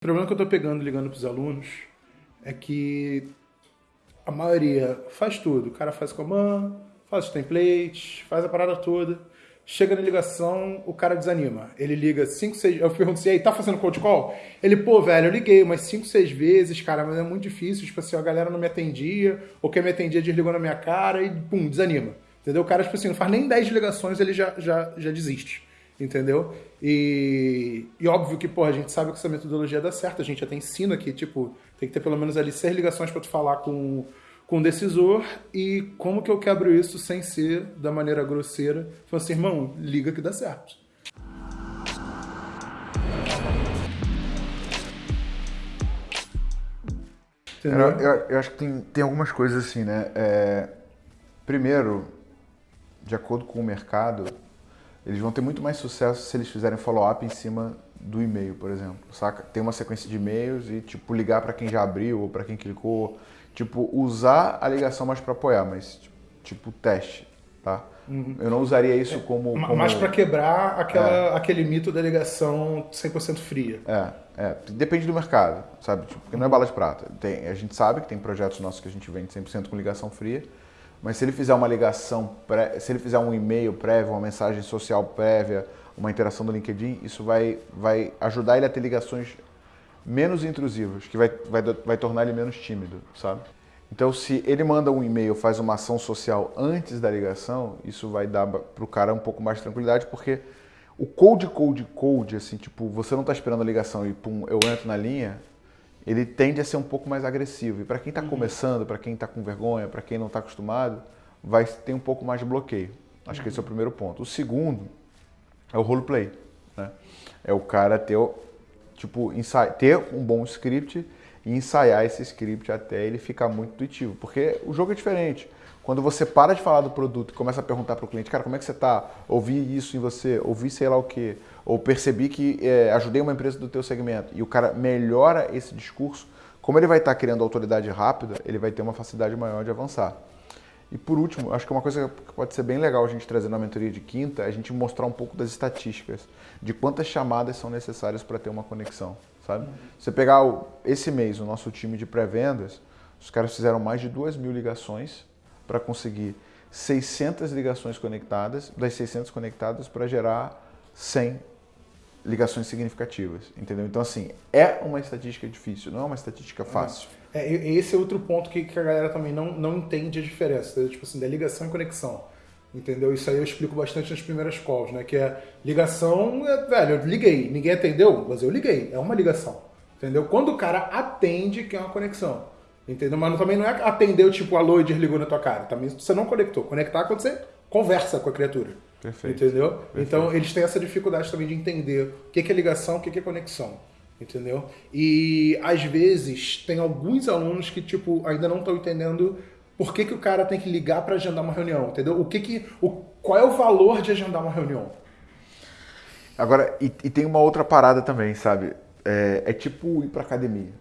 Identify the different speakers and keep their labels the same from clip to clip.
Speaker 1: O problema que eu tô pegando ligando pros alunos é que a maioria faz tudo. O cara faz comando, faz os templates, faz a parada toda. Chega na ligação, o cara desanima. Ele liga 5, 6. Eu pergunto assim, aí, tá fazendo cold call? Ele, pô, velho, eu liguei umas 5, 6 vezes, cara, mas é muito difícil. Tipo assim, a galera não me atendia, ou quem me atendia desligou na minha cara e, pum, desanima. Entendeu? O cara, tipo assim, não faz nem 10 ligações, ele já, já, já desiste entendeu? E, e óbvio que, pô, a gente sabe que essa metodologia dá certo, a gente até ensina que, tipo, tem que ter pelo menos ali seis ligações para tu falar com, com o decisor e como que eu quebro isso sem ser da maneira grosseira. Falando assim, irmão, liga que dá certo.
Speaker 2: Eu, eu, eu, acho que tem, tem algumas coisas assim, né? É, primeiro, de acordo com o mercado, eles vão ter muito mais sucesso se eles fizerem follow-up em cima do e-mail, por exemplo, saca? Tem uma sequência de e-mails e, tipo, ligar para quem já abriu ou para quem clicou. Tipo, usar a ligação mais para apoiar, mas, tipo, tipo, teste, tá? Uhum. Eu não usaria isso é, como, como...
Speaker 1: Mais para quebrar aquela, é. aquele mito da ligação 100% fria.
Speaker 2: É, é. Depende do mercado, sabe? Tipo, porque não é bala de prata. Tem, a gente sabe que tem projetos nossos que a gente vende 100% com ligação fria, mas se ele fizer uma ligação, pré, se ele fizer um e-mail prévio, uma mensagem social prévia, uma interação do LinkedIn, isso vai, vai ajudar ele a ter ligações menos intrusivas, que vai, vai, vai tornar ele menos tímido, sabe? Então, se ele manda um e-mail, faz uma ação social antes da ligação, isso vai dar para o cara um pouco mais de tranquilidade, porque o cold, cold, cold, assim, tipo, você não está esperando a ligação e pum, eu entro na linha, ele tende a ser um pouco mais agressivo. E para quem está uhum. começando, para quem está com vergonha, para quem não está acostumado, vai ter um pouco mais de bloqueio. Acho uhum. que esse é o primeiro ponto. O segundo é o roleplay. Né? É o cara ter, tipo, ter um bom script e ensaiar esse script até ele ficar muito intuitivo. Porque o jogo é diferente. Quando você para de falar do produto e começa a perguntar para o cliente, cara, como é que você está? Ouvi isso em você, ouvi sei lá o quê, ou percebi que é, ajudei uma empresa do teu segmento, e o cara melhora esse discurso, como ele vai estar tá criando autoridade rápida, ele vai ter uma facilidade maior de avançar. E por último, acho que uma coisa que pode ser bem legal a gente trazer na mentoria de quinta é a gente mostrar um pouco das estatísticas, de quantas chamadas são necessárias para ter uma conexão, sabe? Você pegar o, esse mês o nosso time de pré-vendas, os caras fizeram mais de duas mil ligações para conseguir 600 ligações conectadas, das 600 conectadas para gerar 100 ligações significativas, entendeu? Então, assim, é uma estatística difícil, não é uma estatística fácil.
Speaker 1: É, esse é outro ponto que, que a galera também não, não entende a diferença, entendeu? tipo assim, da ligação e conexão, entendeu? Isso aí eu explico bastante nas primeiras calls, né? Que é ligação, é, velho, eu liguei, ninguém atendeu, mas eu liguei, é uma ligação, entendeu? Quando o cara atende, que é uma conexão. Entendeu? Mas também não é atender o tipo, alô e desligou na tua cara. Também você não conectou. Conectar é quando você conversa com a criatura. Perfeito. Entendeu? Perfeito. Então eles têm essa dificuldade também de entender o que é ligação, o que é conexão. Entendeu? E às vezes tem alguns alunos que tipo ainda não estão entendendo por que, que o cara tem que ligar para agendar uma reunião, entendeu? O que que o qual é o valor de agendar uma reunião?
Speaker 2: Agora, e, e tem uma outra parada também, sabe? É, é tipo ir para academia.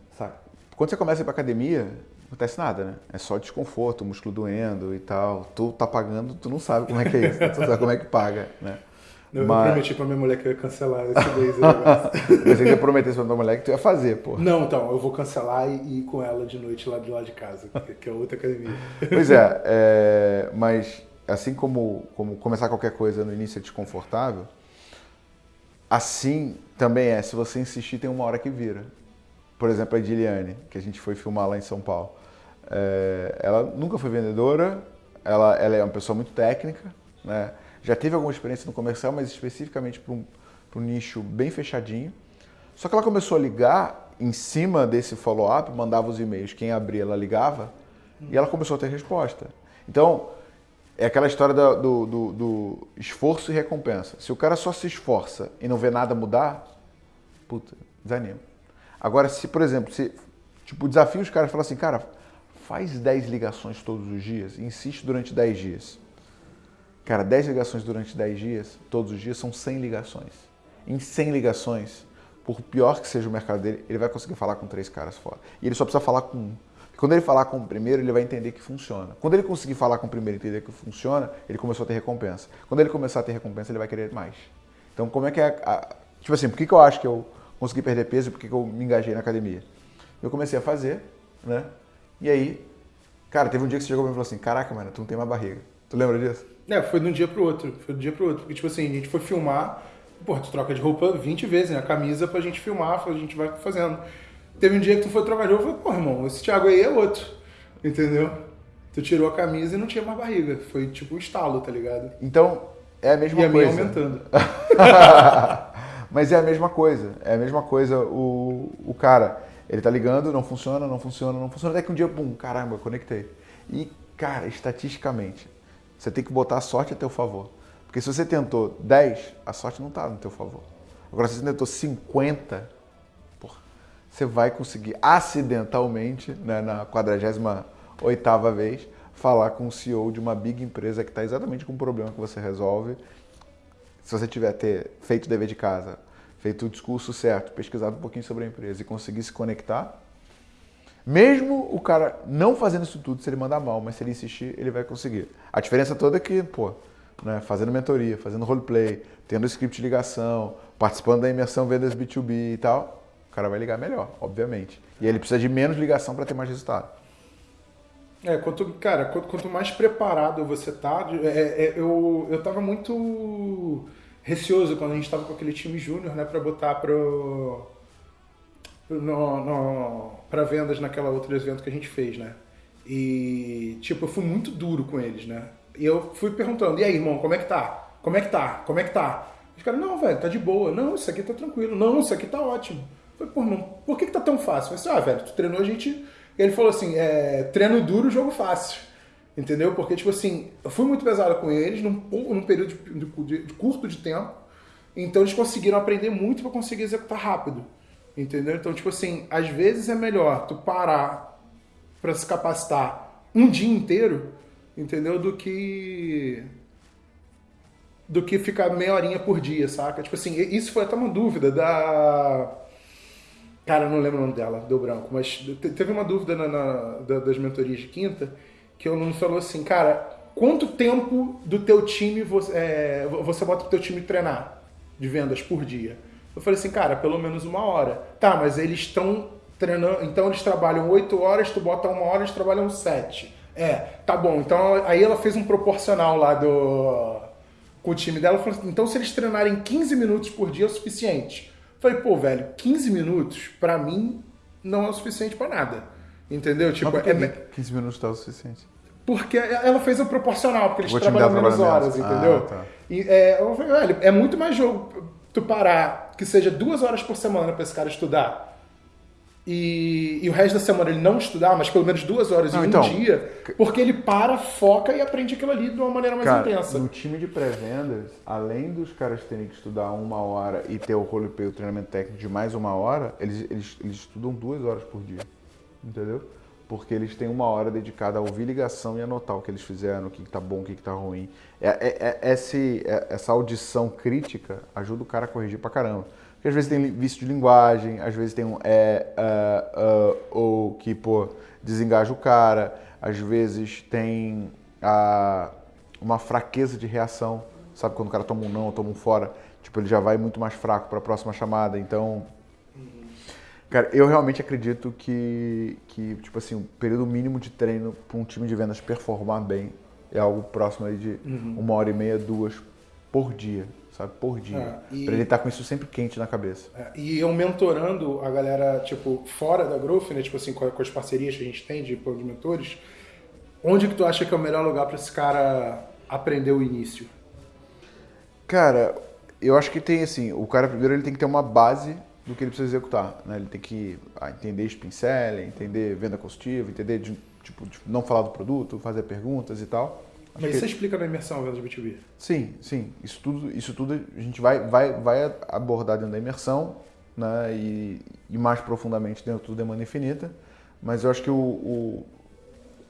Speaker 2: Quando você começa a ir pra academia, não acontece nada, né? É só desconforto, músculo doendo e tal. Tu tá pagando, tu não sabe como é que é isso, né? tu sabe como é que paga, né?
Speaker 1: Eu Mas... prometi pra minha mulher que eu ia cancelar esse mês.
Speaker 2: Mas você ia prometer pra tua mulher que tu ia fazer, pô.
Speaker 1: Não, então, eu vou cancelar e ir com ela de noite lá de lá de casa, que é outra academia.
Speaker 2: Pois é, é, mas assim como, como começar qualquer coisa no início é desconfortável, assim também é, se você insistir tem uma hora que vira por exemplo, a Diliane, que a gente foi filmar lá em São Paulo. É, ela nunca foi vendedora, ela, ela, é uma pessoa muito técnica, né? já teve alguma experiência no comercial, mas especificamente para um, um nicho bem fechadinho. Só que ela começou a ligar em cima desse follow-up, mandava os e-mails, quem abria ela ligava, e ela começou a ter resposta. Então, é aquela história do, do, do, do esforço e recompensa. Se o cara só se esforça e não vê nada mudar, puta, desanima. Agora, se, por exemplo, se tipo, desafio os caras falar assim, cara, faz 10 ligações todos os dias e insiste durante 10 dias. Cara, 10 ligações durante 10 dias, todos os dias, são 100 ligações. Em 100 ligações, por pior que seja o mercado dele, ele vai conseguir falar com três caras fora. E ele só precisa falar com um. Quando ele falar com o primeiro, ele vai entender que funciona. Quando ele conseguir falar com o primeiro e entender que funciona, ele começou a ter recompensa. Quando ele começar a ter recompensa, ele vai querer mais. Então, como é que é. A... Tipo assim, por que, que eu acho que eu consegui perder peso e por que eu me engajei na academia. Eu comecei a fazer, né? E aí, cara, teve um dia que você chegou e falou assim: Caraca, mano, tu não tem mais barriga. Tu lembra disso?
Speaker 1: É, foi de um dia pro outro. Foi de um dia pro outro. Porque, tipo assim, a gente foi filmar, pô, tu troca de roupa 20 vezes, né? A camisa pra gente filmar, a gente vai fazendo. Teve um dia que tu foi trocar de roupa, eu falei, pô, irmão, esse Thiago aí é outro. Entendeu? Tu tirou a camisa e não tinha mais barriga. Foi tipo um estalo, tá ligado?
Speaker 2: Então, é a mesma
Speaker 1: e a
Speaker 2: coisa.
Speaker 1: minha aumentando.
Speaker 2: Mas é a mesma coisa. É a mesma coisa. O, o cara, ele tá ligando, não funciona, não funciona, não funciona. Até que um dia, pum, caramba, conectei. E, cara, estatisticamente, você tem que botar a sorte a teu favor. Porque se você tentou 10, a sorte não tá no teu favor. Agora, se você tentou 50, porra, você vai conseguir acidentalmente, né, na 48ª vez, falar com o CEO de uma big empresa que está exatamente com o problema que você resolve. Se você tiver ter feito o dever de casa, feito o discurso certo, pesquisado um pouquinho sobre a empresa e conseguir se conectar, mesmo o cara não fazendo isso tudo, se ele mandar mal, mas se ele insistir, ele vai conseguir. A diferença toda é que, pô, né, fazendo mentoria, fazendo roleplay, tendo script de ligação, participando da imersão vendas B2B e tal, o cara vai ligar melhor, obviamente. E ele precisa de menos ligação para ter mais resultado.
Speaker 1: É, quanto, cara, quanto, quanto mais preparado você tá, é, é, eu, eu tava muito receoso quando a gente tava com aquele time júnior, né, para botar pro, no, no, pra vendas naquela outra evento que a gente fez, né. E, tipo, eu fui muito duro com eles, né. E eu fui perguntando, e aí, irmão, como é que tá? Como é que tá? Como é que tá? Os caras, não, velho, tá de boa. Não, isso aqui tá tranquilo. Não, isso aqui tá ótimo. Eu falei, pô, irmão, por que, que tá tão fácil? Eu falei, assim, ah, velho, tu treinou a gente ele falou assim: é, treino duro, jogo fácil. Entendeu? Porque, tipo assim, eu fui muito pesado com eles num, num período de, de, de curto de tempo. Então eles conseguiram aprender muito para conseguir executar rápido. Entendeu? Então, tipo assim, às vezes é melhor tu parar para se capacitar um dia inteiro, entendeu? Do que do que ficar meia horinha por dia, saca? Tipo assim, isso foi até uma dúvida da Cara, não lembro o nome dela, deu branco, mas teve uma dúvida na, na, das mentorias de quinta que o aluno falou assim, cara, quanto tempo do teu time você, é, você bota pro teu time treinar de vendas por dia? Eu falei assim, cara, pelo menos uma hora. Tá, mas eles estão treinando, então eles trabalham oito horas, tu bota uma hora, eles trabalham sete. É, tá bom. Então aí ela fez um proporcional lá do com o time dela, falou assim, então se eles treinarem 15 minutos por dia é o suficiente. Falei, pô, velho, 15 minutos, pra mim, não é o suficiente pra nada. Entendeu? Tipo,
Speaker 2: é... 15 minutos tá o suficiente.
Speaker 1: Porque ela fez o proporcional, porque eles trabalham menos horas, menos. entendeu? Ah, tá. e, é, eu falei, velho, é muito mais jogo tu parar que seja duas horas por semana pra esse cara estudar e, e, o resto da semana ele não estudar, mas pelo menos duas horas não, em um então, dia, porque ele para, foca e aprende aquilo ali de uma maneira mais
Speaker 2: cara,
Speaker 1: intensa.
Speaker 2: No time de pré-vendas, além dos caras terem que estudar uma hora e ter o roleplay, o treinamento técnico de mais uma hora, eles, eles, eles estudam duas horas por dia. Entendeu? Porque eles têm uma hora dedicada a ouvir ligação e anotar o que eles fizeram, o que está bom, o que está ruim. É, é, é, esse, é, essa audição crítica ajuda o cara a corrigir pra caramba. Porque às vezes tem vício de linguagem, às vezes tem um é, uh, uh, ou que, pô, desengaja o cara, às vezes tem a, uma fraqueza de reação, sabe? Quando o cara toma um não, toma um fora, tipo, ele já vai muito mais fraco para a próxima chamada, então... Cara, eu realmente acredito que, que, tipo assim, o período mínimo de treino para um time de vendas performar bem é algo próximo aí de uhum. uma hora e meia, duas por dia sabe? Por dia. É. Pra ele estar tá com isso sempre quente na cabeça.
Speaker 1: É, e eu mentorando a galera, tipo, fora da Growth, né? Tipo assim, com, com as parcerias que a gente tem de, de mentores, onde que tu acha que é o melhor lugar para esse cara aprender o início?
Speaker 2: Cara, eu acho que tem assim, o cara primeiro ele tem que ter uma base do que ele precisa executar, né? Ele tem que ah, entender spin selling, entender venda consultiva, entender de, tipo, de não falar do produto, fazer perguntas e tal.
Speaker 1: Mas isso explica na imersão vendas B2B?
Speaker 2: Sim, sim. Isso tudo, isso tudo a gente vai, vai, vai abordar dentro da imersão né, e, e mais profundamente dentro do Demanda Infinita. Mas eu acho que o, o,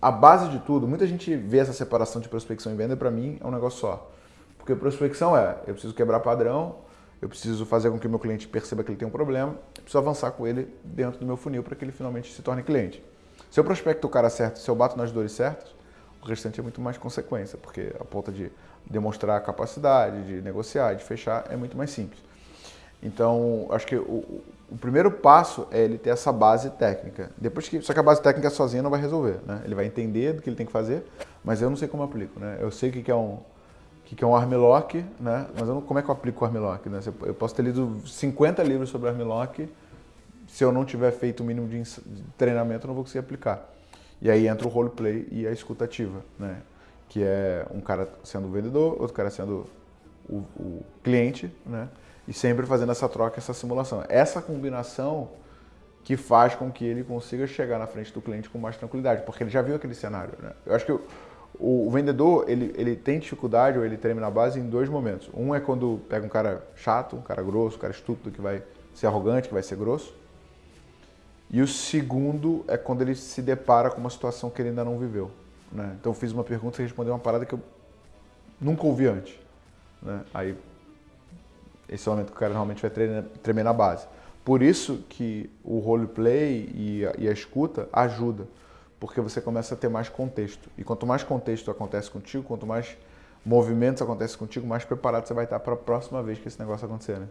Speaker 2: a base de tudo, muita gente vê essa separação de prospecção e venda, para mim é um negócio só. Porque prospecção é, eu preciso quebrar padrão, eu preciso fazer com que o meu cliente perceba que ele tem um problema, eu preciso avançar com ele dentro do meu funil para que ele finalmente se torne cliente. Se eu prospecto o cara certo, se eu bato nas dores certas, o restante é muito mais consequência, porque a ponta de demonstrar a capacidade, de negociar, de fechar, é muito mais simples. Então, acho que o, o primeiro passo é ele ter essa base técnica. Depois que, só que a base técnica sozinha não vai resolver, né? Ele vai entender do que ele tem que fazer, mas eu não sei como aplico, né? Eu sei o que é um o que é um armlock, né? Mas eu não, como é que eu aplico o armlock, né? Eu posso ter lido 50 livros sobre armlock, se eu não tiver feito o mínimo de treinamento, eu não vou conseguir aplicar. E aí entra o roleplay e a escutativa, né? Que é um cara sendo o vendedor, outro cara sendo o, o cliente, né? e sempre fazendo essa troca, essa simulação. Essa combinação que faz com que ele consiga chegar na frente do cliente com mais tranquilidade, porque ele já viu aquele cenário. Né? Eu acho que o, o, vendedor ele, ele tem dificuldade ou ele treme na base em dois momentos. Um é quando pega um cara chato, um cara grosso, um cara estúpido que vai ser arrogante, que vai ser grosso. E o segundo é quando ele se depara com uma situação que ele ainda não viveu. Né? Então eu fiz uma pergunta e respondeu uma parada que eu nunca ouvi antes. Né? Aí esse é o momento que o cara realmente vai tremer, tremer na base. Por isso que o roleplay e a, e a escuta ajuda, porque você começa a ter mais contexto. E quanto mais contexto acontece contigo, quanto mais movimentos acontecem contigo, mais preparado você vai estar para a próxima vez que esse negócio acontecer, né?